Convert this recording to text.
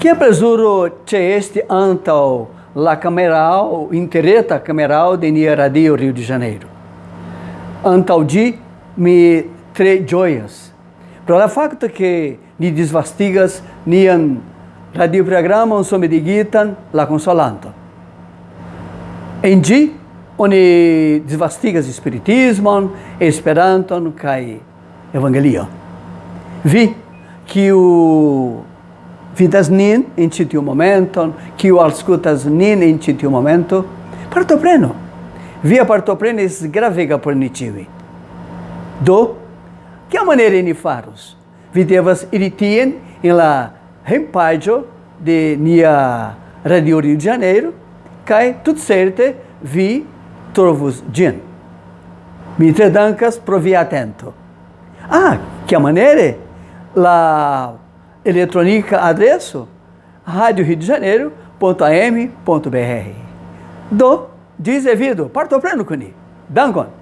Que apresuro c'è este antal la cameral, intereta cameral de Nia Radio Rio de Janeiro. Antal di mi tre joias. Pro la facto che ni disvastigas nian radioprogramon somme digitan la consolanto. En di oni disvastigas spiritismon, esperanton kai evangelio. Vi que o vidas nin in citiu momenton, que o auscultas nin in citiu momento, partopreno. Via partoprenis gravega por nitivi. Do, que a maneira ni faros? Vi devas iritien in la rempaggio de nia Radio Rio de Janeiro, kai tut certe vi trovos gin. Mi tre dankas pro vi atento. Ah, maneira la eletrônica adresso rádio Rio de Janeiro.am.br. Do, diz devido, parto pleno, Cuni. Dankon.